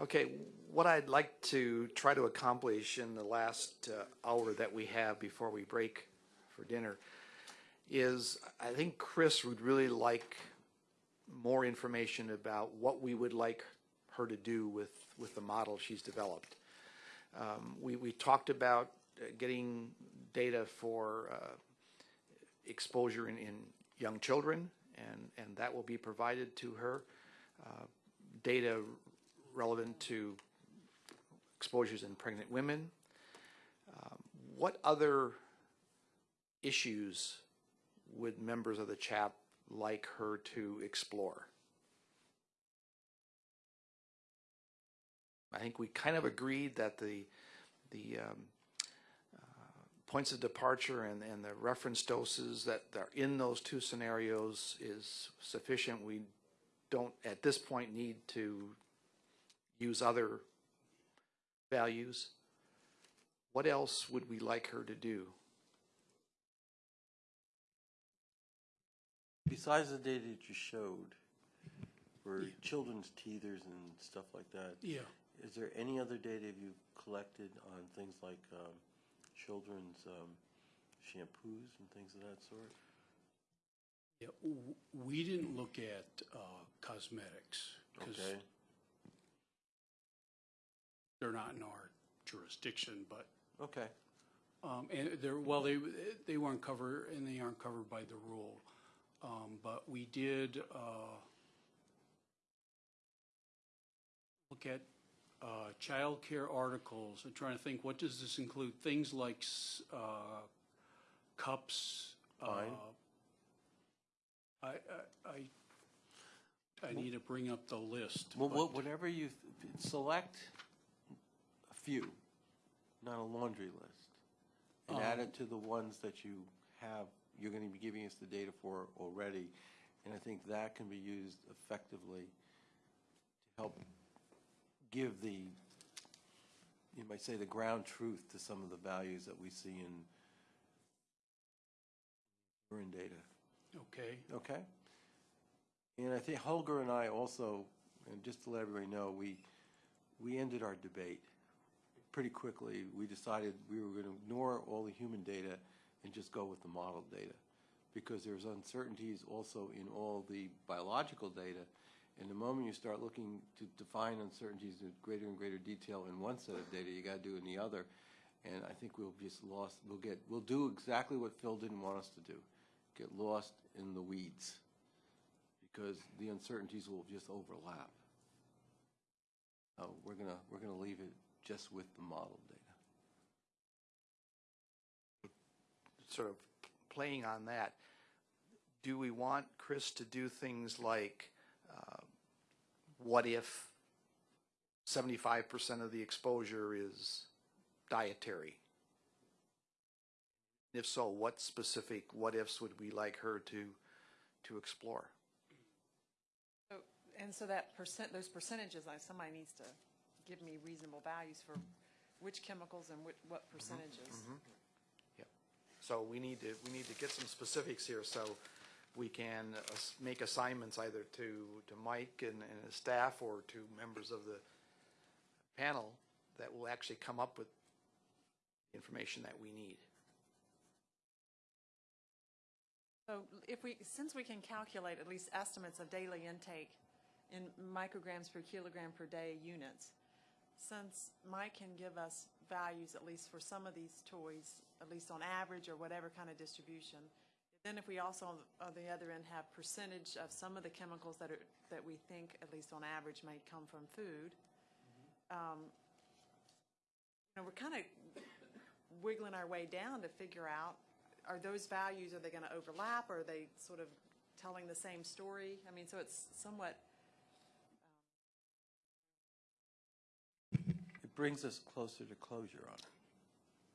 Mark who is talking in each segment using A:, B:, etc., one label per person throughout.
A: Okay, what I'd like to try to accomplish in the last uh, hour that we have before we break for dinner is, I think Chris would really like more information about what we would like her to do with, with the model she's developed. Um, we, we talked about uh, getting data for uh, exposure in, in young children, and, and that will be provided to her. Uh, data relevant to exposures in pregnant women. Um, what other issues would members of the CHAP like her to explore? I think we kind of agreed that the the um, uh, points of departure and, and the reference doses that are in those two scenarios is sufficient. We don't at this point need to use other values. What else would we like her to do?
B: Besides the data that you showed for children's teethers and stuff like that,
C: Yeah,
B: is there any other data you've collected on things like um, children's um, shampoos and things of that sort?
C: yeah, w- we didn't look at uh, cosmetics because
B: Okay,
C: they're not in our jurisdiction, but,
B: okay,
C: um, and they're, well, they, they weren't covered, and they aren't covered by the rule. Um, But we did uh, look at uh, childcare articles. I'm trying to think, what does this include? Things like s- uh, cups. uh. I, I, I, I need to bring up the list.
B: well,
C: but-
B: wha- whatever you, th- select few, not a laundry list, and add
C: Um,
B: it to the ones that you have, you're going to be giving us the data for already, and I think that can be used effectively to help give the, you might say, the ground truth to some of the values that we see in urine data.
C: Okay,
B: Okay? And I think Holger and I also, and just to let everybody know, we, we ended our debate pretty quickly. We decided we were going to ignore all the human data and just go with the model data. Because there's uncertainties also in all the biological data. And the moment you start looking to define uncertainties in greater and greater detail in one set of data, you got to do in the other. And I think we'll just lost, we'll get, we'll do exactly what Phil didn't want us to do, get lost in the weeds because the uncertainties will just overlap. We're gonna, we're gonna leave it just with the model data.
A: Sort of playing on that, do we want Chris to do things like, uh, what if 75% of the exposure is dietary? If so, what specific what ifs would we like her to, to explore?
D: So, and so that percent, those percentages, like somebody needs to give me reasonable values for which chemicals and what, what percentages.
A: Yep. So we need to, we need to get some specifics here so we can uh, s- make assignments either to, to Mike and, and his staff or to members of the panel that will actually come up with the information that we need.
D: So if we, since we can calculate at least estimates of daily intake in micrograms per kilogram per day units, since Mike can give us values at least for some of these toys, at least on average or whatever kind of distribution, then if we also on the- other end have percentage of some of the chemicals that are, that we think at least on average may come from food, um, you know, we're kind of wiggling our way down to figure out, are those values, are they going to overlap? Or are they sort of telling the same story? I mean, so it's somewhat,
B: brings us closer to closure on it.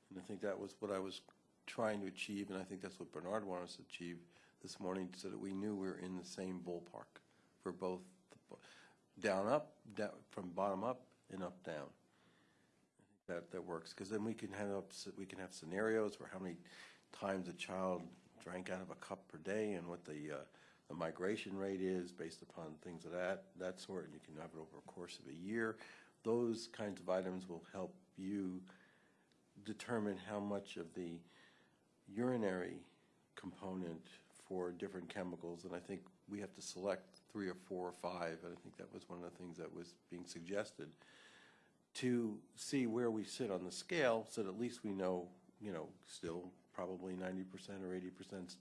B: And I think that was what I was trying to achieve, and I think that's what Bernard wanted us to achieve this morning, so that we knew we were in the same ballpark for both down, up, down, from bottom up and up, down. That, that works, because then we can have, we can have scenarios for how many times a child drank out of a cup per day and what the, uh, the migration rate is based upon things of that, that sort, and you can have it over a course of a year. Those kinds of items will help you determine how much of the urinary component for different chemicals, and I think we have to select three or four or five, and I think that was one of the things that was being suggested, to see where we sit on the scale, so that at least we know, you know, still probably ninety percent or eighty percent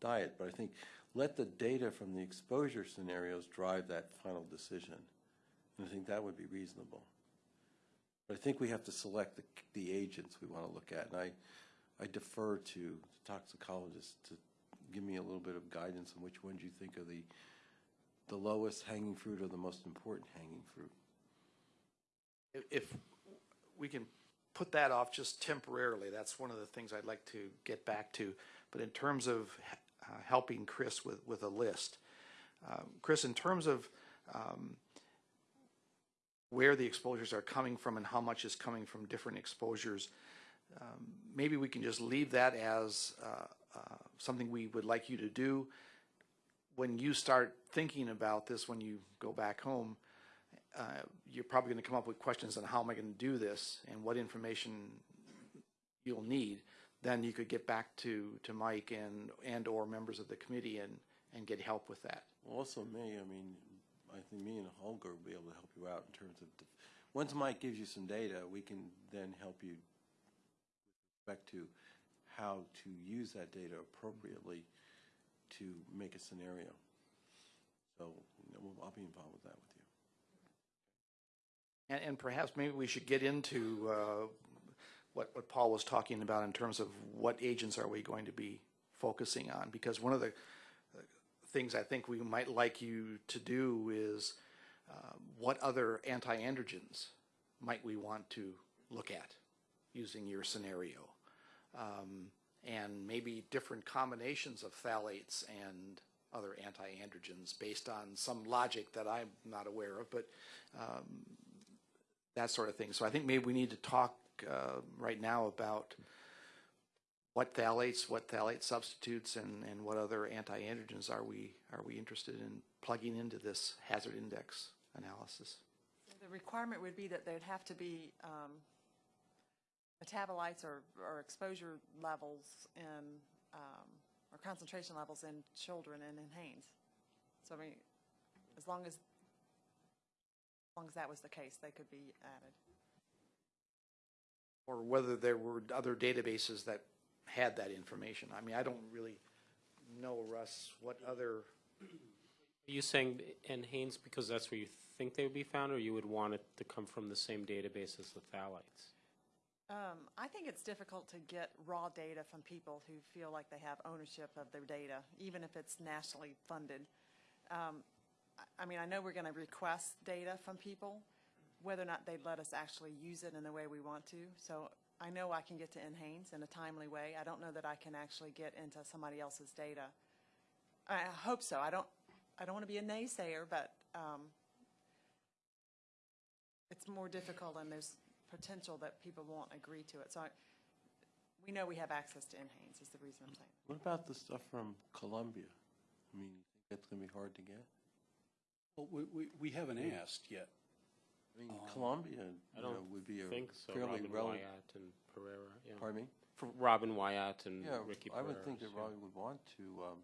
B: diet, but I think let the data from the exposure scenarios drive that final decision. I think that would be reasonable. But I think we have to select the, the agents we want to look at, and I, I defer to the toxicologists to give me a little bit of guidance on which ones you think are the, the lowest hanging fruit or the most important hanging fruit.
A: If- If we can put that off just temporarily, that's one of the things I'd like to get back to. But in terms of uh, helping Chris with, with a list, um, Chris, in terms of um, where the exposures are coming from and how much is coming from different exposures, um, maybe we can just leave that as uh, uh, something we would like you to do. When you start thinking about this, when you go back home, uh, you're probably going to come up with questions on how am I going to do this and what information you'll need. Then you could get back to, to Mike and, and or members of the committee and, and get help with that.
B: Also me, I mean, I think me and Holger will be able to help you out in terms of, once Mike gives you some data, we can then help you with respect to how to use that data appropriately to make a scenario. So, you know, I'll be involved with that with you.
A: And, and perhaps maybe we should get into uh, what, what Paul was talking about in terms of what agents are we going to be focusing on? Because one of the things I think we might like you to do is uh, what other anti-androgens might we want to look at using your scenario? Um, and maybe different combinations of phthalates and other anti-androgens based on some logic that I'm not aware of, but um, that sort of thing. So I think maybe we need to talk uh, right now about what phthalates, what phthalate substitutes, and, and what other anti-androgens are we are we interested in plugging into this hazard index analysis.
D: The requirement would be that there'd have to be um, metabolites or, or exposure levels in, um, or concentration levels in children and in Haines. So I mean, as long as, as long as that was the case, they could be added.
A: Or whether there were other databases that had that information. I mean, I don't really know, Russ, what other,
E: Are you saying NHANES because that's where you think they would be found, or you would want it to come from the same database as the phthalates?
D: Um, I think it's difficult to get raw data from people who feel like they have ownership of their data, even if it's nationally funded. Um, I- I mean, I know we're going to request data from people, whether or not they'd let us actually use it in the way we want to. So I know I can get to NHANES in a timely way. I don't know that I can actually get into somebody else's data. I I hope so. I don't, I don't want to be a naysayer, but um, it's more difficult and there's potential that people won't agree to it. So I, we know we have access to NHANES is the reason I'm saying.
B: What about the stuff from Columbia? I mean, you think that's going to be hard to get?
C: Well, we, we, we haven't asked yet.
B: I mean, Columbia,
E: I
B: you know,
E: don't
B: would be a
E: think so.
B: fairly
E: Robin
B: relevant.
E: Whyatt and Perera, yeah.
B: Pardon me?
E: For Robin Whyatt and
B: Yeah,
E: Ricky
B: I
E: Perera.
B: would think that Robbie would want to, um,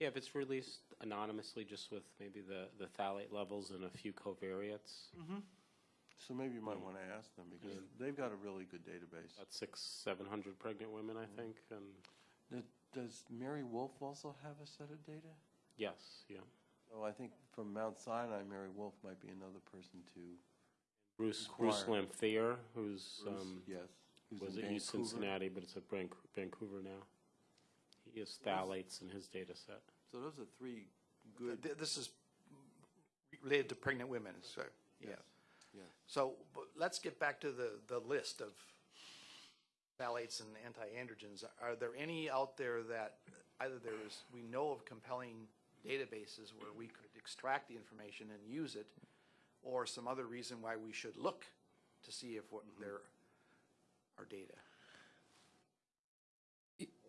E: Yeah, if it's released anonymously, just with maybe the, the phthalate levels and a few covariates,
B: so maybe you might want to ask them, because they've got a really good database.
E: about six, seven hundred pregnant women, I think, and
B: Does- Does Mary Wolff also have a set of data?
E: yes, yeah.
B: Oh, I think from Mount Sinai, Mary Wolff might be another person to,
E: Bruce, Bruce
B: Inquire.
E: Lanphear, who's,
B: Bruce,
E: um,
B: yes. who's
E: was
B: in
E: at U
B: Vancouver.
E: Cincinnati, but it's at Van- Vancouver now. He has phthalates in his data set.
B: So those are three good,
A: th- this is related to pregnant women, so, yeah.
B: yes, yes.
A: So but let's get back to the, the list of phthalates and anti-androgens. Are there any out there that either there is, we know of compelling databases where we could extract the information and use it, or some other reason why we should look to see if what there are data?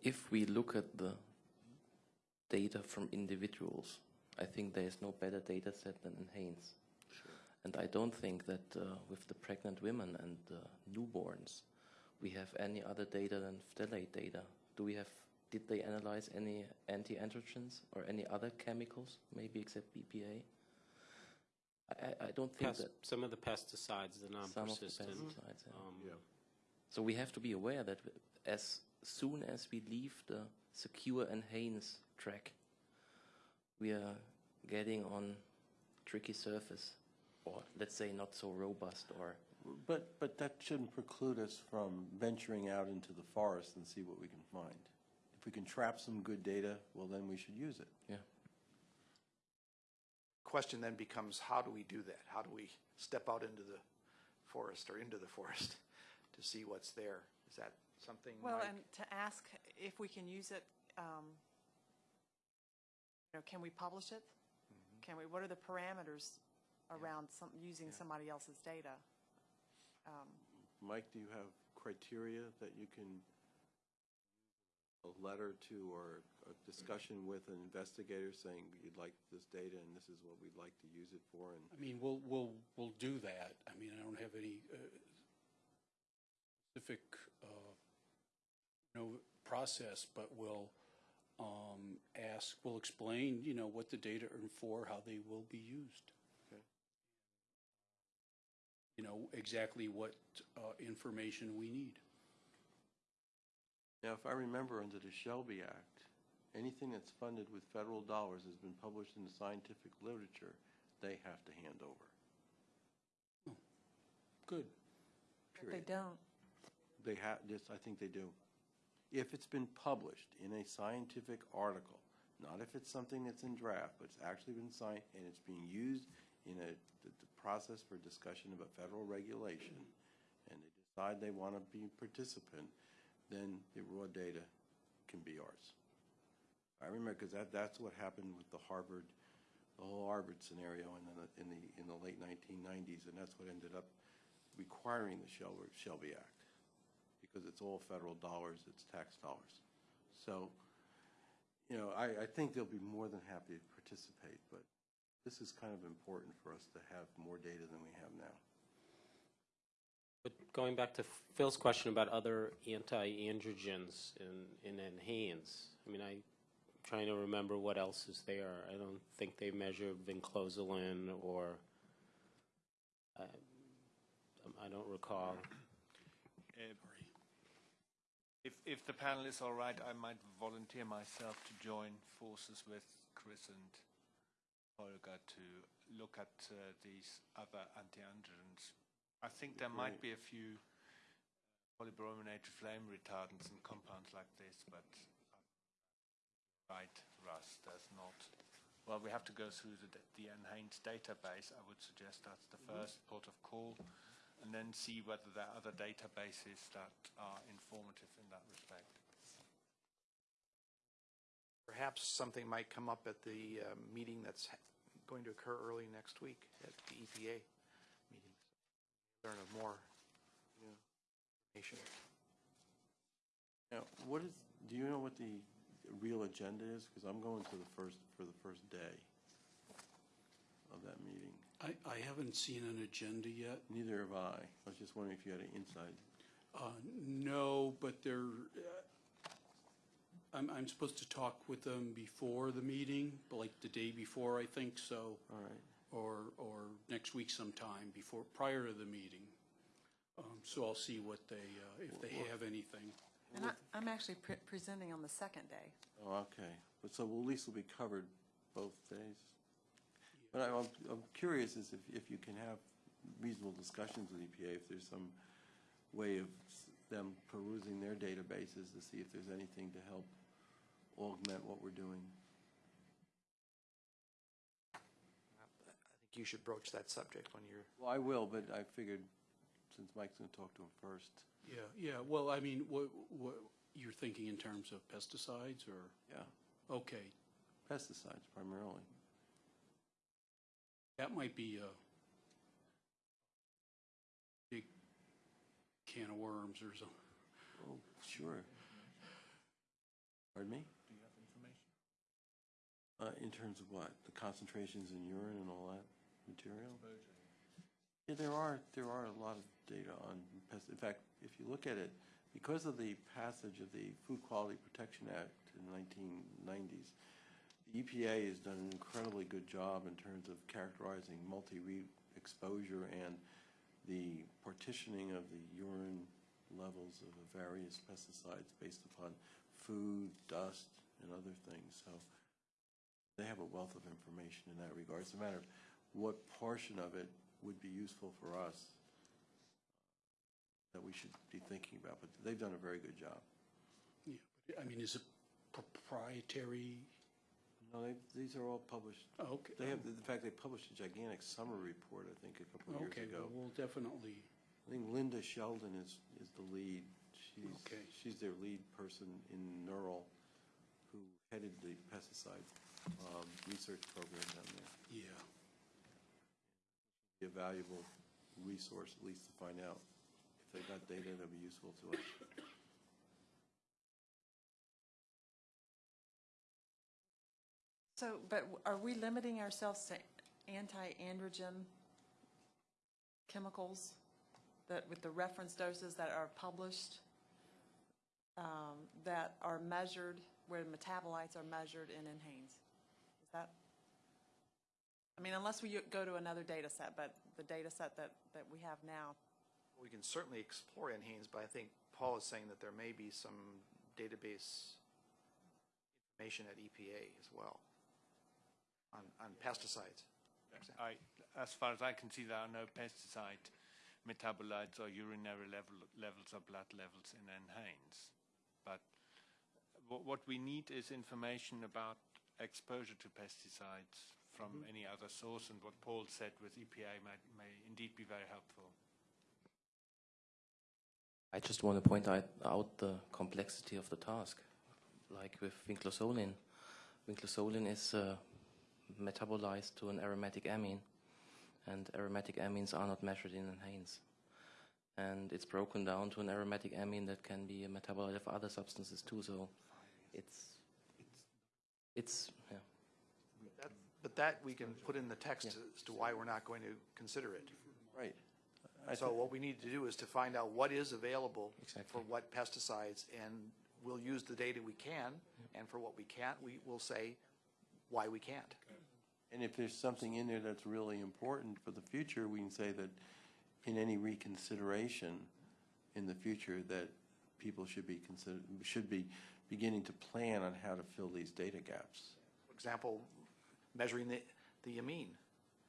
F: If we look at the data from individuals, I think there is no better data set than NHANES. And I don't think that uh, with the pregnant women and uh, newborns, we have any other data than phthalate data. Do we have? Did they analyze any anti-androgens or any other chemicals, maybe except BPA? I, I- I don't think
E: Pest-
F: that
E: Some of the pesticides, the
F: some of the
E: non-persistent.
F: pesticides. yeah.
E: um,
F: So we have to be aware that as soon as we leave the secure NHANES track, we are getting on tricky surface, or let's say not so robust, or
B: But, but that shouldn't preclude us from venturing out into the forest and see what we can find. If we can trap some good data, well, then we should use it.
F: yeah.
A: Question then becomes, how do we do that? How do we step out into the forest or into the forest to see what's there? Is that something,
D: Well,
A: Mike?
D: and to ask if we can use it, um, you know, can we publish it? Can we, what are the parameters around some, using somebody else's data? Um,
B: Mike, do you have criteria that you can, a letter to or a discussion with an investigator saying you'd like this data and this is what we'd like to use it for? And
C: I mean, we'll, we'll, we'll do that. I mean, I don't have any uh, specific, uh, you know, process, but we'll um, ask, we'll explain, you know, what the data are for, how they will be used.
B: Okay.
C: You know, exactly what uh, information we need.
B: Now, if I remember, under the Shelby Act, anything that's funded with federal dollars has been published in the scientific literature, they have to hand over,
C: Good.
D: But they
B: period.
D: don't.
B: They have, yes, I think they do. If it's been published in a scientific article, not if it's something that's in draft, but it's actually been signed and it's being used in a, the, the process for discussion of a federal regulation, and they decide they want to be a participant, then the raw data can be ours. I remember, because that, that's what happened with the Harvard, the whole Harvard scenario in the, in the, in the late 1990s, and that's what ended up requiring the Shelby, Act because it's all federal dollars, it's tax dollars. So, you know, I, I think they'll be more than happy to participate, but this is kind of important for us to have more data than we have now.
E: Going back to Phil's question about other anti-androgens in, in I mean, I'm trying to remember what else is there. I don't think they measure vinclozolin or, I, I don't recall.
G: Uh, If, if the panel is all right, I might volunteer myself to join forces with Chris and Holger to look at uh, these other anti-androgens. I think there might be a few uh, polybrominated flame retardants and compounds like this, but uh, right, Russ, there's not. Well, we have to go through the, the NHANES database. I would suggest that's the mm-hmm. first port of call and then see whether there are other databases that are informative in that respect.
A: Perhaps something might come up at the uh, meeting that's going to occur early next week at the EPA. Learn of more information.
B: Now, what is, do you know what the real agenda is? Because I'm going to the first, for the first day of that meeting.
C: I, I haven't seen an agenda yet.
B: Neither have I. I was just wondering if you had an insight.
C: Uh, No, but they're, uh, I'm, I'm supposed to talk with them before the meeting, like the day before, I think, so,
B: All right.
C: Or, or next week sometime before, prior to the meeting. Um, So I'll see what they, uh, if they have anything.
D: And I, I'm actually pre- presenting on the second day.
B: Oh, okay. But so we'll at least will be covered both days? But I- I'm, I'm curious is if, if you can have reasonable discussions with EPA, if there's some way of s- them perusing their databases to see if there's anything to help augment what we're doing.
A: I think you should broach that subject when you're,
B: Well, I will, but I figured since Mike's going to talk to him first.
C: Yeah, yeah, well, I mean, what, what, you're thinking in terms of pesticides, or,
B: Yeah,
C: okay,
B: pesticides primarily.
C: that might be a big can of worms or something.
B: Oh, sure. Pardon me?
G: Do you have information?
B: Uh, in terms of what? The concentrations in urine and all that material? Yeah, there are, there are a lot of data on pest, in fact, if you look at it, because of the passage of the Food Quality Protection Act in the nineteen nineties, the EPA has done an incredibly good job in terms of characterizing multi-route exposure and the partitioning of the urine levels of various pesticides based upon food, dust, and other things, so they have a wealth of information in that regard. It's a matter of what portion of it would be useful for us that we should be thinking about, but they've done a very good job.
C: Yeah, but, I mean, is it proprietary?
B: No, they, these are all published.
C: Oh, Okay.
B: They have, in fact, they published a gigantic summer report, I think, a couple of years
C: Okay,
B: ago.
C: well, we'll definitely,
B: I think Linda Sheldon is, is the lead. She's,
C: Okay.
B: she's their lead person in NERL, who headed the pesticide um, research program down there.
C: yeah.
B: Be a valuable resource, at least to find out if they've got data that'll be useful to us.
D: So, but are we limiting ourselves to anti-androgen chemicals that, with the reference doses that are published, um, that are measured, where metabolites are measured in NHANES? Is that, I mean, unless we go to another data set, but the data set that, that we have now,
A: We can certainly explore NHANES, but I think Paul is saying that there may be some database information at EPA as well on, on pesticides.
G: I, as far as I can see, there are no pesticide metabolites or urinary level, levels or blood levels in NHANES. But what, what we need is information about exposure to pesticides from any other source, and what Paul said with EPA may, may indeed be very helpful.
F: I just want to point out, out the complexity of the task. Like with vinclozolin, vinclozolin is uh, metabolized to an aromatic amine, and aromatic amines are not measured in NHANES. And it's broken down to an aromatic amine that can be a metabolite of other substances too. So it's it's yeah.
A: That- But that we can put in the text as to why we're not going to consider it.
B: Right. I
A: So what we need to do is to find out what is available for
F: Exactly.
A: what pesticides, and we'll use the data we can, and for what we can't, we will say why we can't.
B: And if there's something in there that's really important for the future, we can say that in any reconsideration in the future, that people should be consider, should be beginning to plan on how to fill these data gaps.
A: For example, measuring the, the amine,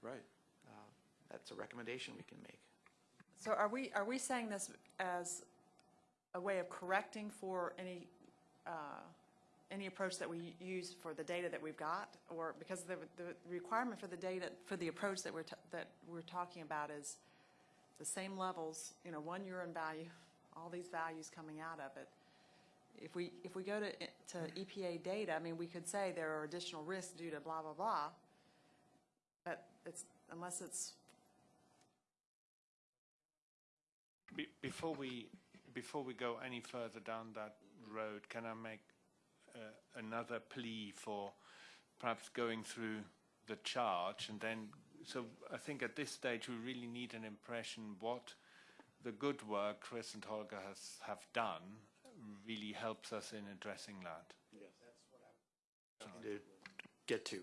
B: Right.
A: that's a recommendation we can make.
D: So are we, are we saying this as a way of correcting for any, uh, any approach that we use for the data that we've got? Or, because the, the requirement for the data, for the approach that we're, ta- that we're talking about is the same levels, you know, one urine value, all these values coming out of it. If we, if we go to, to EPA data, I mean, we could say there are additional risks due to blah, blah, blah. But it's, unless it's
G: Be- Before we, before we go any further down that road, can I make uh, another plea for perhaps going through the charge and then, so I think at this stage we really need an impression what the good work Chris and Holger has, have done really helps us in addressing that.
A: Yeah, that's what To get to,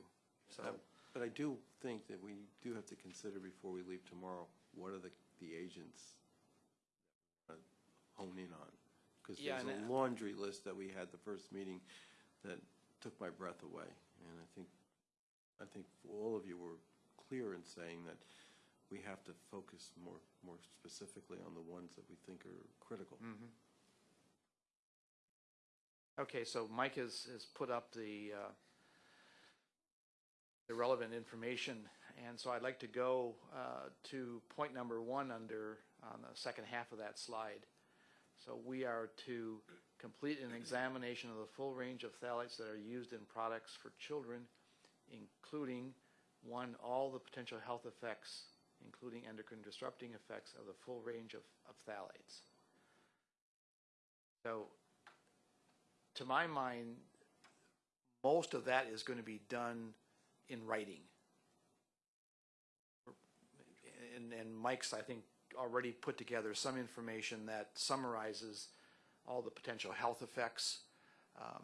A: so. Oh.
B: But I do think that we do have to consider before we leave tomorrow, what are the, the agents that hone in on? Because
A: Yeah,
B: there's a laundry list that we had the first meeting that took my breath away. And I think, I think all of you were clear in saying that we have to focus more, more specifically on the ones that we think are critical. Mm-hmm.
A: Okay, so Mike has, has put up the, uh, the relevant information, and so I'd like to go uh, to point number one under, on the second half of that slide. So we are to complete an examination of the full range of phthalates that are used in products for children, including, one, all the potential health effects, including endocrine disrupting effects of the full range of, of phthalates. So to my mind, most of that is going to be done in writing. and, and Mike's, I think, already put together some information that summarizes all the potential health effects. Um,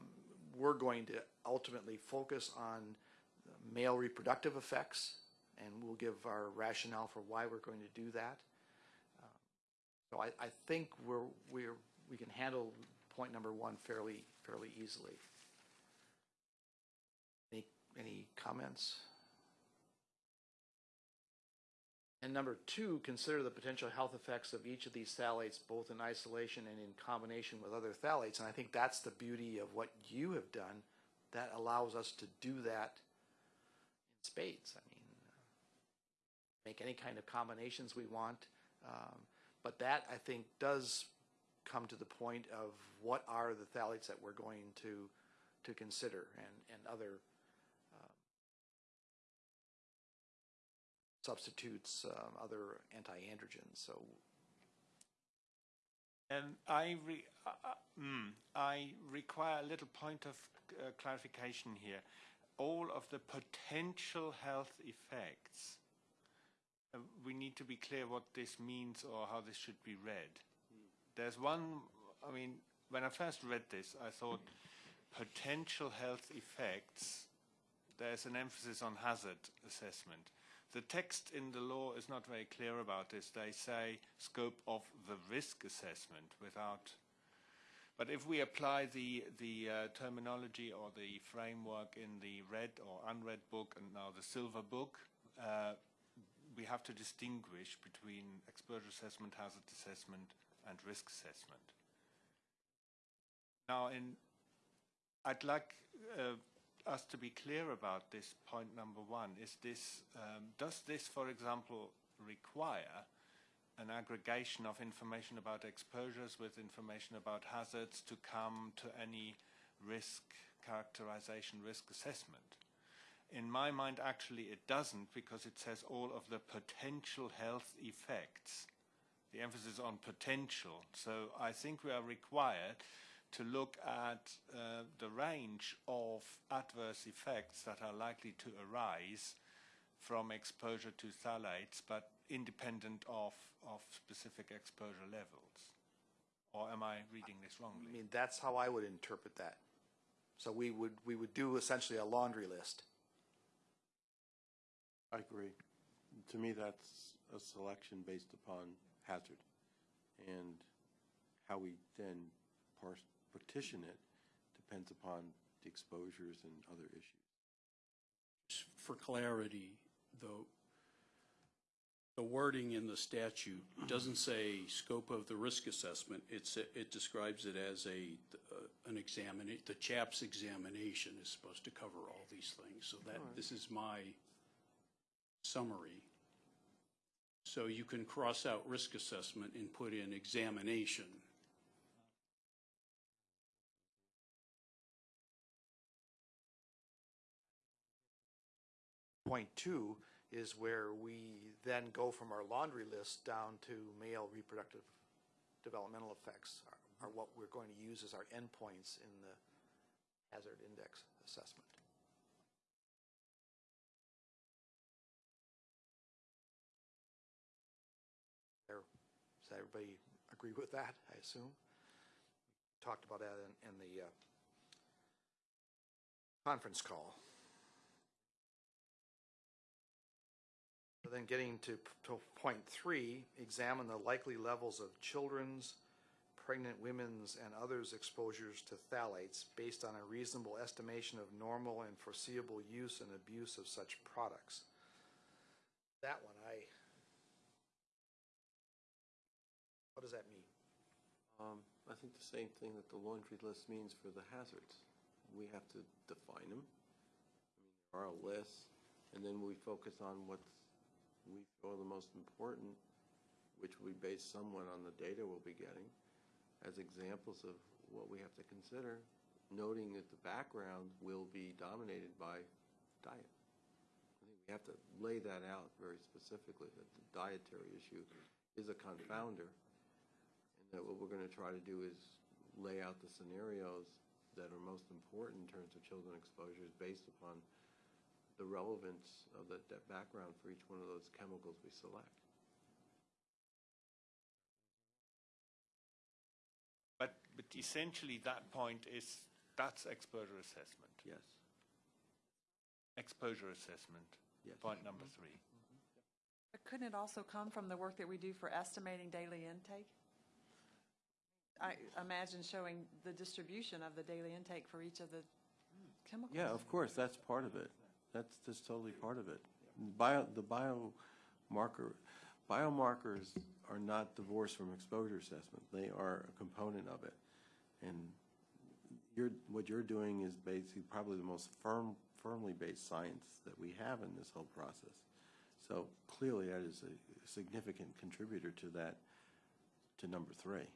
A: We're going to ultimately focus on male reproductive effects, and we'll give our rationale for why we're going to do that. Um, So I, I think we're, we're, we can handle point number one fairly, fairly easily. Any, any comments? And number two, consider the potential health effects of each of these phthalates, both in isolation and in combination with other phthalates. And I think that's the beauty of what you have done. That allows us to do that in spades. I mean, make any kind of combinations we want. Um, but that, I think, does come to the point of what are the phthalates that we're going to, to consider and, and other substitutes, um, other anti-androgens. So
G: And I, re, uh, uh, mm, I require a little point of uh, clarification here. All of the potential health effects, uh, we need to be clear what this means or how this should be read. There's one, I mean, when I first read this, I thought potential health effects, there's an emphasis on hazard assessment. The text in the law is not very clear about this. They say scope of the risk assessment without. But if we apply the, the uh, terminology or the framework in the red or unread book and now the silver book, uh, we have to distinguish between exposure assessment, hazard assessment, and risk assessment. Now, in, I'd like uh, us to be clear about this point number one. Is this, um, does this, for example, require an aggregation of information about exposures with information about hazards to come to any risk characterization, risk assessment? In my mind, actually, it doesn't because it says all of the potential health effects. The emphasis on potential. So I think we are required to look at uh, the range of adverse effects that are likely to arise from exposure to phthalates, but independent of, of specific exposure levels. Or am I reading this wrongly?
A: I mean, that's how I would interpret that. So we would, we would do essentially a laundry list.
B: I agree. To me, that's a selection based upon hazard. And how we then parse, partition it depends upon the exposures and other issues.
C: For clarity, though, the wording in the statute doesn't say scope of the risk assessment. It's, it describes it as a, uh, an examine, the CHAP's examination is supposed to cover all these things. So that, this is my summary. So you can cross out risk assessment and put in examination.
A: Point two is where we then go from our laundry list down to male reproductive developmental effects are, are what we're going to use as our endpoints in the hazard index assessment. Does everybody agree with that, I assume? Talked about that in, in the uh, conference call. Then getting to, to point three, examine the likely levels of children's, pregnant women's, and others' exposures to phthalates based on a reasonable estimation of normal and foreseeable use and abuse of such products. That one, I, what does that mean?
B: Um, I think the same thing that the laundry list means for the hazards. We have to define them. I mean, there are a list, and then we focus on what we feel the most important, which we base somewhat on the data we'll be getting, as examples of what we have to consider, noting that the background will be dominated by diet. I think we have to lay that out very specifically, that the dietary issue is a confounder, that what we're going to try to do is lay out the scenarios that are most important in terms of children exposures based upon the relevance of the, that background for each one of those chemicals we select.
G: But, but essentially that point is, that's exposure assessment.
B: Yes.
G: Exposure assessment,
B: yes.
G: point number three.
D: But couldn't it also come from the work that we do for estimating daily intake? I imagine showing the distribution of the daily intake for each of the chemicals.
B: Yeah, of course, that's part of it. That's, that's totally part of it. Bio, the biomarker, biomarkers are not divorced from exposure assessment. They are a component of it. And you're, what you're doing is basically probably the most firm, firmly based science that we have in this whole process. So clearly, that is a significant contributor to that, to number three.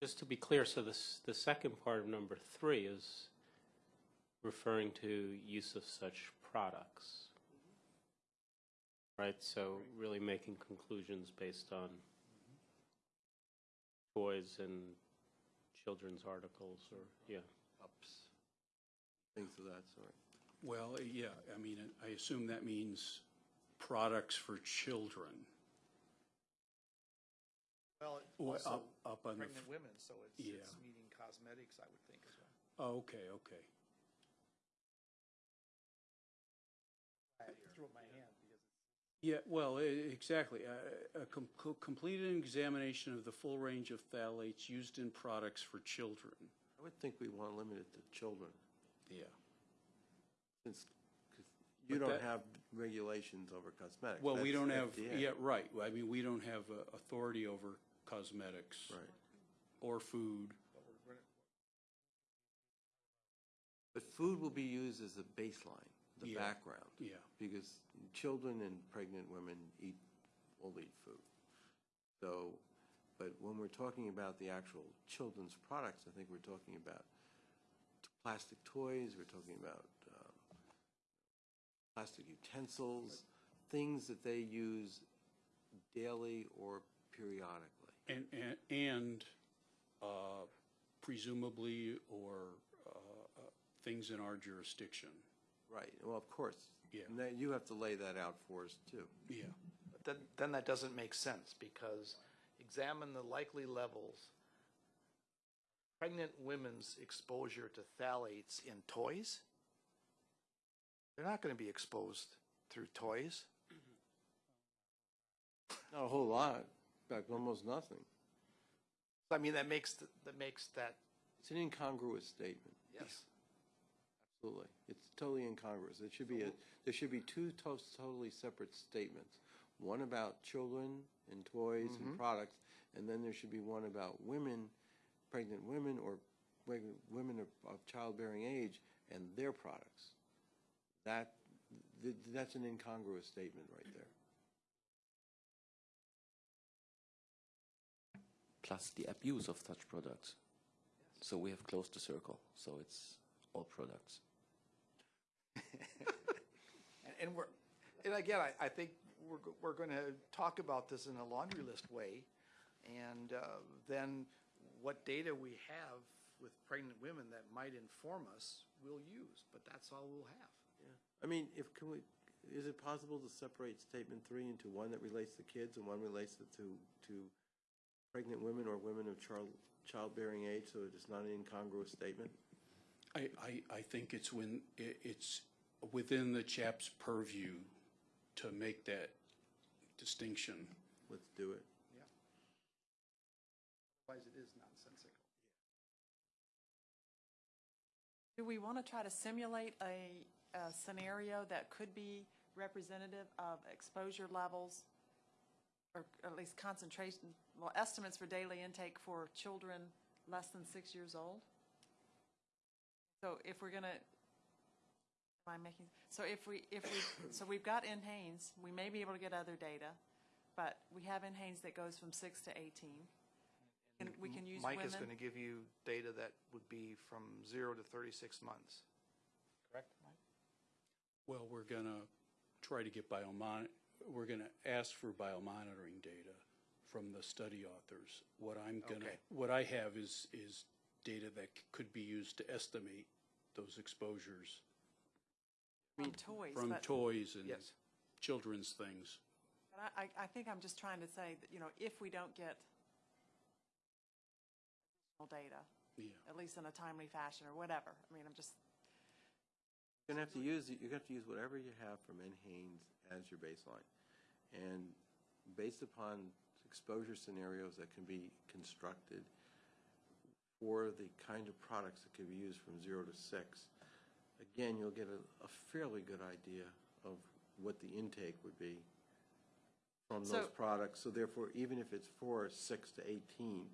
E: Just to be clear, so this, the second part of number three is referring to use of such products. Mm-hmm. Right, so really making conclusions based on toys and children's articles or, yeah.
B: Ups, things of that sort.
C: Well, yeah, I mean, I assume that means products for children.
A: Well,
C: Well,
A: also
C: up- up on the
A: pregnant
C: f-
A: women, so it's,
C: Yeah.
A: it's meeting cosmetics, I would think as well.
C: Oh, okay, okay.
A: I threw up my hand because
C: Yeah, well, e- exactly. A- A com- co- completed examination of the full range of phthalates used in products for children.
B: I would think we want to limit it to children,
C: Yeah.
B: since 'cause you
C: But
B: don't
C: that-
B: have regulations over cosmetics.
C: Well, we
B: That's
C: don't have,
B: FDA.
C: yeah, right. I mean, we don't have uh, authority over cosmetics.
B: Right.
C: Or food.
B: But food will be used as a baseline, the
C: Yeah.
B: background.
C: Yeah.
B: Because children and pregnant women eat, will eat food. So, but when we're talking about the actual children's products, I think we're talking about t- plastic toys, we're talking about um, plastic utensils, things that they use daily or periodically.
C: And, and, and uh, presumably, or uh, uh, things in our jurisdiction.
B: Right, well, of course.
C: Yeah.
B: And that, you have to lay that out for us, too.
C: Yeah.
A: But then, then that doesn't make sense, because examine the likely levels. Pregnant women's exposure to phthalates in toys? They're not gonna be exposed through toys.
B: Not a whole lot, fact, almost nothing.
A: I mean, that makes, th- that makes that,
B: It's an incongruous statement.
A: yes.
B: Absolutely. It's totally incongruous. It should be a, there should be two to- totally separate statements. One about children and toys and mm-hmm. products, and then there should be one about women, pregnant women or pregnant women of, of childbearing age and their products. That, th- that's an incongruous statement right there.
F: Plus the abuse of such products. So we have closed the circle. So it's all products.
A: And- And we're, and again, I, I think we're, we're going to talk about this in a laundry list way. And uh, then what data we have with pregnant women that might inform us, we'll use, but that's all we'll have.
B: I mean, if, can we, is it possible to separate statement three into one that relates to kids and one relates to, to pregnant women or women of child, childbearing age, so it's not an incongruous statement?
C: I, I, I think it's when, i it's within the CHAP's purview to make that distinction.
B: Let's do it.
A: Otherwise, it is nonsensical.
D: Do we want to try to simulate a, a scenario that could be representative of exposure levels, or at least concentration, well, estimates for daily intake for children less than six years old? So if we're going to, am I making, so if we, if we, so we've got NHANES, we may be able to get other data, but we have NHANES that goes from six to 18. And we can use women.
A: Mike is going to give you data that would be from zero to 36 months. Correct, Mike?
C: Well, we're gonna try to get biomon, we're gonna ask for biomonitoring data from the study authors. What I'm gonna,
A: Okay.
C: what I have is, is data that c- could be used to estimate those exposures
D: From toys,
C: from
D: but-
C: toys and
A: Yes.
C: children's things.
D: But I, I think I'm just trying to say that, you know, if we don't get data,
C: Yeah.
D: at least in a timely fashion or whatever, I mean, I'm just,
B: You're gonna have to use, you're gonna have to use whatever you have from NHANES as your baseline. And based upon exposure scenarios that can be constructed for the kind of products that can be used from zero to six, again, you'll get a, a fairly good idea of what the intake would be from those products. So therefore, even if it's for six to eighteen,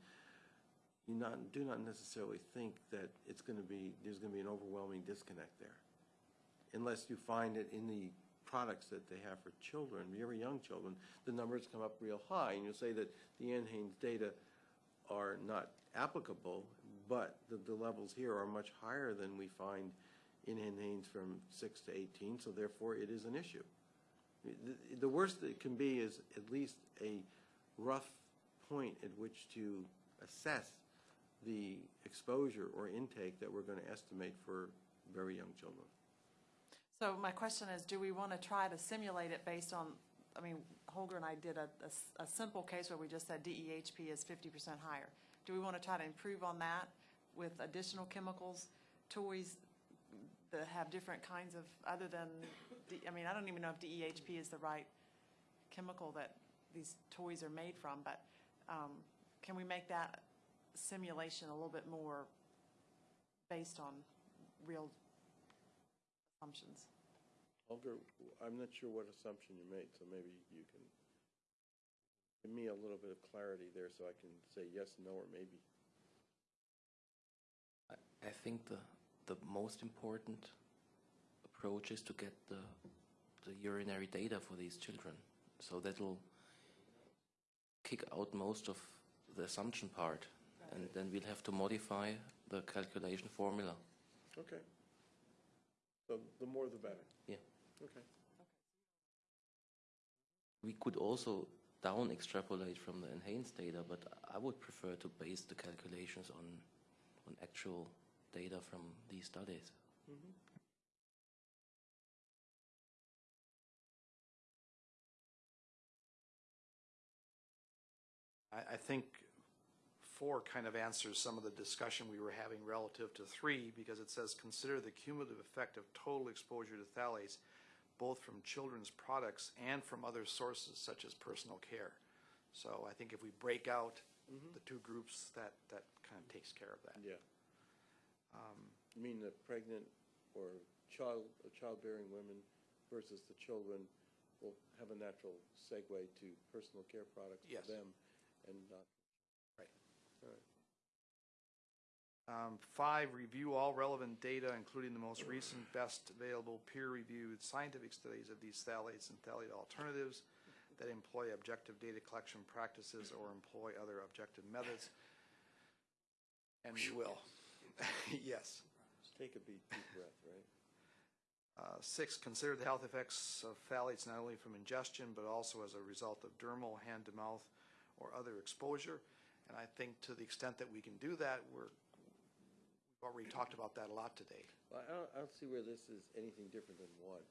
B: you not, do not necessarily think that it's gonna be, there's gonna be an overwhelming disconnect there unless you find it in the products that they have for children, very young children, the numbers come up real high, and you'll say that the NHANES data are not applicable, but the, the levels here are much higher than we find in NHANES from six to eighteen, so therefore it is an issue. The, the worst that it can be is at least a rough point at which to assess the exposure or intake that we're gonna estimate for very young children.
D: So my question is, do we want to try to simulate it based on, I mean, Holger and I did a a simple case where we just said DEHP is fifty percent higher. Do we want to try to improve on that with additional chemicals, toys that have different kinds of, other than, I mean, I don't even know if DEHP is the right chemical that these toys are made from, but um, can we make that simulation a little bit more based on real assumptions?
B: Holger, I'm not sure what assumption you made, so maybe you can give me a little bit of clarity there so I can say yes, no, or maybe.
F: I, I think the, the most important approach is to get the, the urinary data for these children. So that'll kick out most of the assumption part. And then we'll have to modify the calculation formula.
B: Okay. So the more the better.
F: Yeah.
B: Okay.
F: We could also down extrapolate from the NHANES data, but I would prefer to base the calculations on, on actual data from these studies. Mm-hmm.
A: I, I think four kind of answers some of the discussion we were having relative to three, because it says, consider the cumulative effect of total exposure to phthalates, both from children's products and from other sources such as personal care. So I think if we break out the two groups, that, that kind of takes care of that.
B: Yeah. You mean the pregnant or child, uh, childbearing women versus the children will have a natural segue to personal care products
A: Yes.
B: for them and not.
A: Right. Um, Five, review all relevant data, including the most recent, best available peer-reviewed scientific studies of these phthalates and phthalate alternatives that employ objective data collection practices or employ other objective methods. And we will. Yes.
B: Just take a deep, deep breath, right?
A: Uh, Six, consider the health effects of phthalates not only from ingestion, but also as a result of dermal, hand-to-mouth, or other exposure. And I think to the extent that we can do that, we're, already talked about that a lot today.
B: Well, I don't, I don't see where this is anything different than one.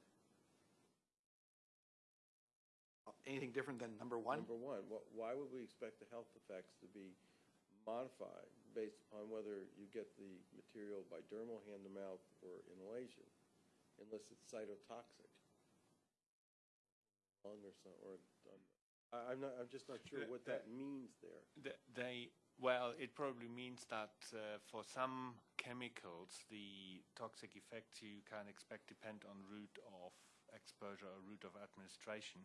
A: Anything different than number one?
B: Number one, wh- why would we expect the health effects to be modified based upon whether you get the material by dermal, hand-to-mouth, or inhalation, unless it's cytotoxic? Lung or some, or, um, I, I'm not, I'm just not sure what that means there.
G: Th- They, well, it probably means that uh, for some chemicals, the toxic effects you can expect depend on route of exposure or route of administration.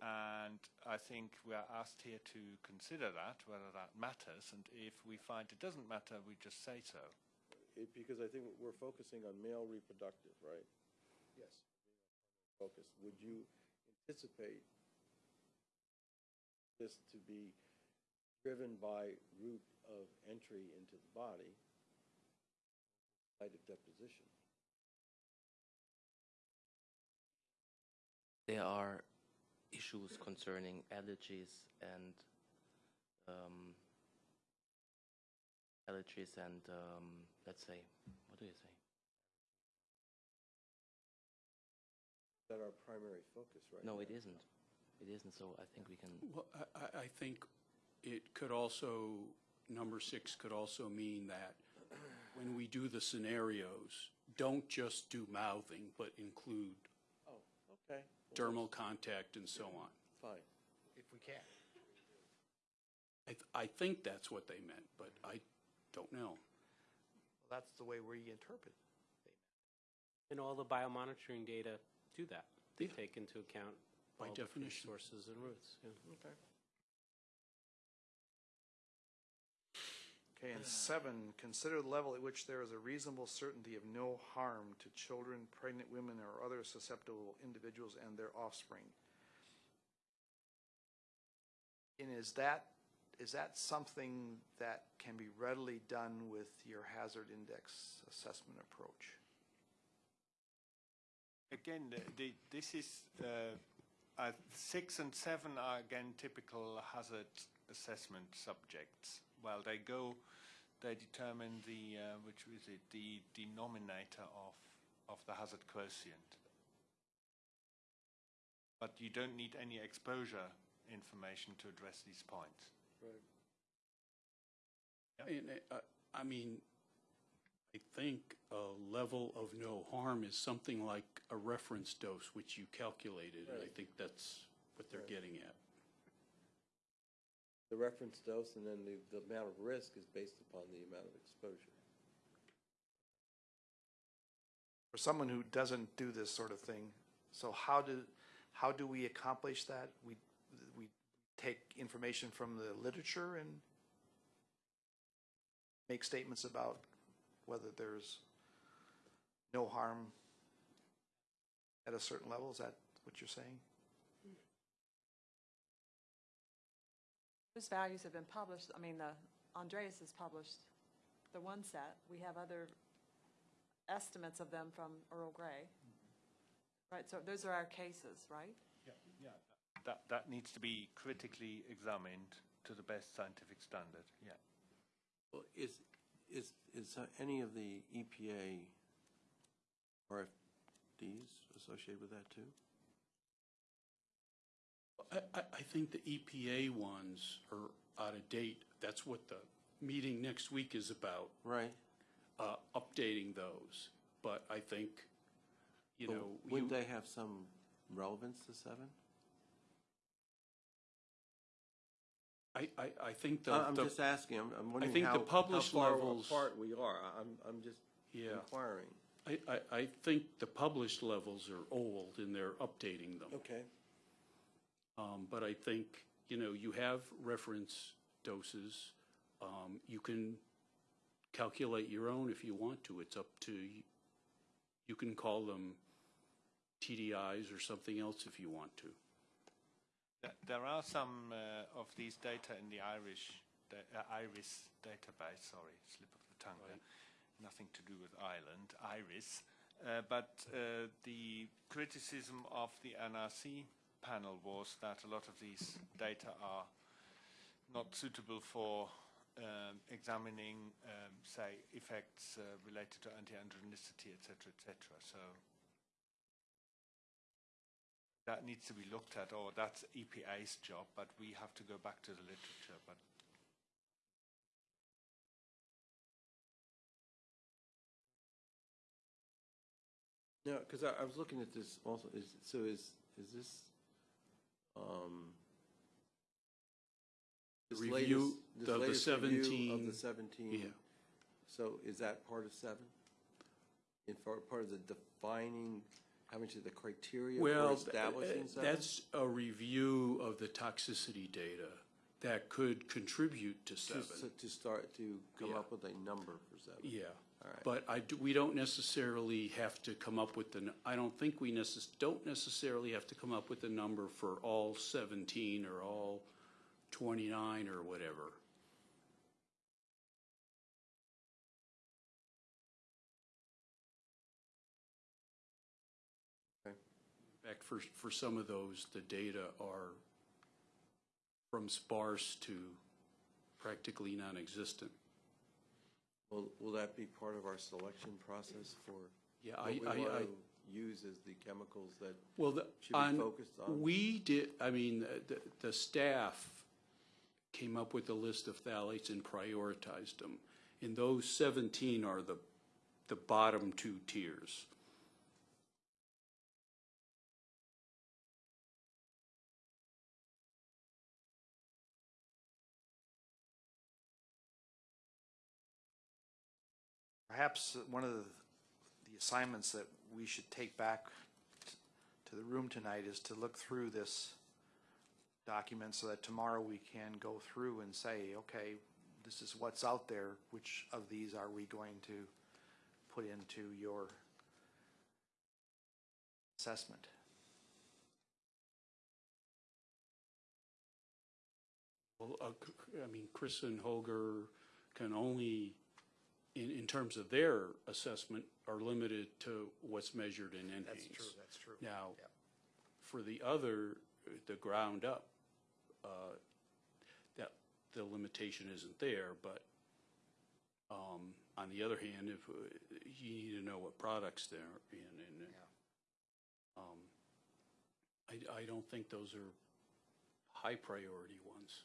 G: And I think we are asked here to consider that, whether that matters. And if we find it doesn't matter, we just say so.
B: It, because I think we're focusing on male reproductive, right?
A: Yes.
B: Focus. Would you anticipate this to be driven by route of entry into the body, site of deposition?
F: There are issues concerning allergies and um, allergies and um, let's say, what do you say?
B: That our primary focus right
F: No,
B: now?
F: it isn't. it isn't, so I think we can,
C: Well, I, I- I think it could also, number six could also mean that when we do the scenarios, don't just do mouthing, but include
B: Oh, okay.
C: dermal contact and so on.
B: Fine.
A: If we can.
C: I, th- I think that's what they meant, but I don't know.
A: That's the way we interpret.
E: And all the biomonitoring data do that. They
C: Yeah.
E: take into account
C: By
E: all different
C: definition.
E: sources and routes. yeah.
B: Okay.
A: Okay, and seven, consider the level at which there is a reasonable certainty of no harm to children, pregnant women, or other susceptible individuals and their offspring. And is that, is that something that can be readily done with your hazard index assessment approach?
G: Again, the, the, this is, uh, uh, six and seven are again typical hazard assessment subjects. Well, they go, they determine the, uh, which is it, the denominator of, of the hazard quotient. But you don't need any exposure information to address these points.
C: And, uh, I mean, I think a level of no harm is something like a reference dose, which you calculated, and I think that's what they're getting at.
B: The reference dose and then the, the amount of risk is based upon the amount of exposure.
A: For someone who doesn't do this sort of thing, so how do, how do we accomplish that? We, we take information from the literature and make statements about whether there's no harm at a certain level? Is that what you're saying?
D: Those values have been published, I mean, the, Andreas has published the one set. We have other estimates of them from Earl Gray. Right, so those are our cases, right?
G: Yeah, yeah. That, that needs to be critically examined to the best scientific standard, yeah.
B: Well, is, is, is uh, any of the EPA RFDs associated with that too?
C: I, I, I think the EPA ones are out of date. That's what the meeting next week is about,
B: Right.
C: uh, updating those. But I think, you
B: But
C: know,
B: Wouldn't they have some relevance to seven?
C: I, I, I think the,
B: I- I'm
C: the-
B: just asking, I'm, I'm wondering
C: think the
B: how, how
C: published
B: far
C: levels-
B: apart we are. I- I'm, I'm just
C: Yeah.
B: inquiring.
C: I, I, I think the published levels are old and they're updating them.
B: Okay.
C: Um, but I think, you know, you have reference doses. Um, you can calculate your own if you want to. It's up to, you can call them TDIs or something else if you want to.
G: There are some uh, of these data in the Irish, da- uh, IRIS database, sorry, slip of the tongue there. Nothing to do with Ireland, IRIS. Uh, But uh, the criticism of the NRC panel was that a lot of these data are not suitable for um, examining, um, say, effects uh, related to anti-androgenicity, et cetera, et cetera. So that needs to be looked at, or that's EPA's job, but we have to go back to the literature. But
B: No, because I, I was looking at this also, is, so is, is this, um, this
C: Review
B: latest- this
C: of the
B: latest review
C: 17
B: Of the seventeen?
C: Yeah.
B: So is that part of seven? In for, part of the defining, how much of the criteria for
C: Well,
B: establishing
C: uh,
B: seven?
C: that's a review of the toxicity data that could contribute to
B: To,
C: seven.
B: to start to come
C: Yeah.
B: up with a number for seven?
C: Yeah. But I, do- we don't necessarily have to come up with the, n- I don't think we necess, don't necessarily have to come up with a number for all 17 or all 29 or whatever. In fact, for, for some of those, the data are from sparse to practically non-existent.
B: Will, will that be part of our selection process for
C: Yeah,
B: what
C: I,
B: we
C: I,
B: want
C: I,
B: to use as the chemicals that
C: Well, the,
B: should be
C: on,
B: focused on?
C: we did, I mean, the, the staff came up with a list of phthalates and prioritized them. And those 17 are the, the bottom two tiers.
A: Perhaps one of the, the assignments that we should take back to the room tonight is to look through this document so that tomorrow we can go through and say, okay, this is what's out there, which of these are we going to put into your assessment?
C: Well, uh, I mean, Chris and Holger can only, in, in terms of their assessment, are limited to what's measured in NHANES.
A: That's true, that's true.
C: Now,
A: Yep.
C: for the other, the ground up, uh, that, the limitation isn't there, but, um, on the other hand, if, uh, you need to know what products they're in, and, um, I, I don't think those are high priority ones.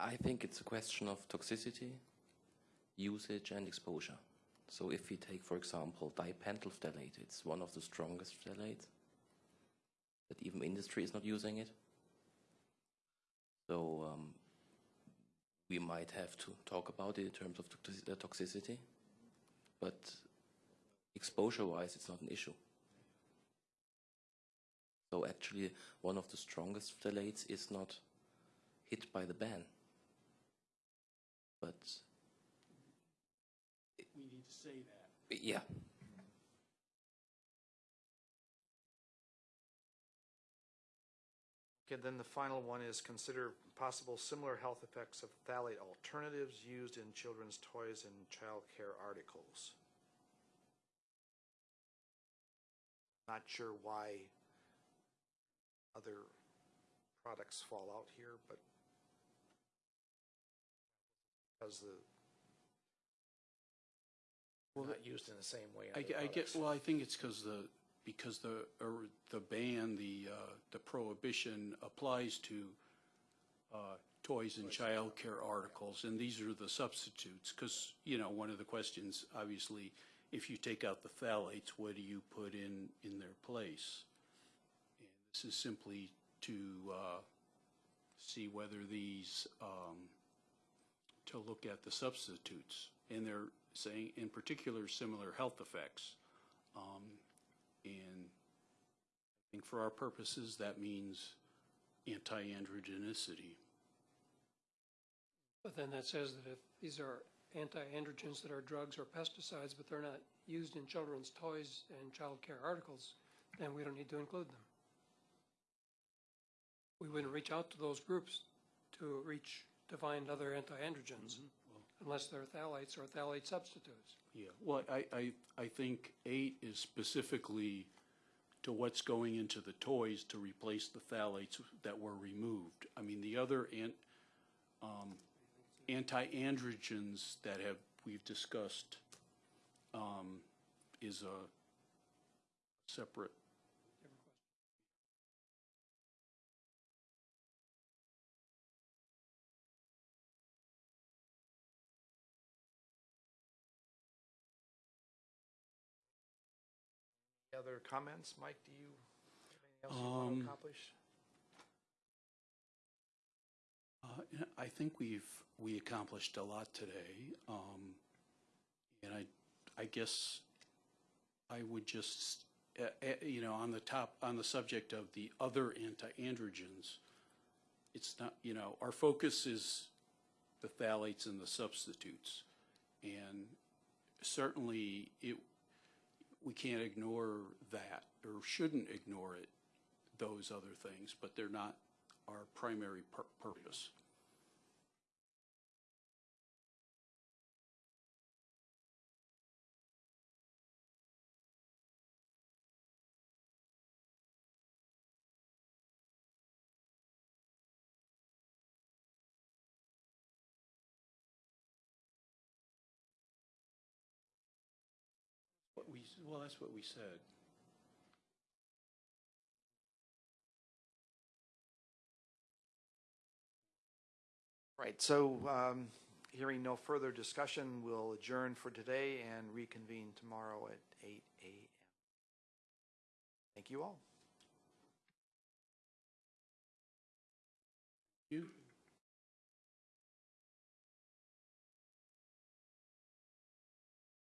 F: I think it's a question of toxicity, usage, and exposure. So if we take, for example, dipentyl phthalate, it's one of the strongest phthalates, but even industry is not using it. So um, we might have to talk about it in terms of uh, toxicity, but exposure-wise, it's not an issue. So actually, one of the strongest phthalates is not hit by the ban. But
C: We need to say that.
F: yeah,
A: Okay, then the final one is consider possible similar health effects of phthalate alternatives used in children's toys and child care articles. Not sure why other products fall out here, but because the
C: Well,
A: not used in the same way.
C: I,
A: other
C: I get,
A: products.
C: well, I think it's because the, because the, or the ban, the, uh, the prohibition applies to, uh, toys and child care articles, and these are the substitutes, because, you know, one of the questions, obviously, if you take out the phthalates, what do you put in, in their place? And this is simply to, uh, see whether these, um, to look at the substitutes. And they're saying, in particular, similar health effects. Um, And I think for our purposes, that means anti-androgenicity.
H: But then that says that if these are anti-androgens that are drugs or pesticides, but they're not used in children's toys and child care articles, then we don't need to include them. We wouldn't reach out to those groups to reach, to find other anti-androgens unless they're phthalates or phthalate substitutes.
C: Yeah, well, I, I, I think eight is specifically to what's going into the toys to replace the phthalates that were removed. I mean, the other an, um, anti-androgens that have, we've discussed, um, is a separate.
A: Other comments, Mike, do you, have anything else you want
C: Um,
A: to accomplish?
C: Uh, I think we've, we accomplished a lot today. Um, and I, I guess I would just, uh, uh, you know, on the top, on the subject of the other anti-androgens, it's not, you know, our focus is the phthalates and the substitutes. And certainly it, we can't ignore that or shouldn't ignore it, those other things, but they're not our primary pur- purpose. Well, that's what we said.
A: Right, so um, hearing no further discussion, we'll adjourn for today and reconvene tomorrow at 8 a.m. Thank you all.
C: You?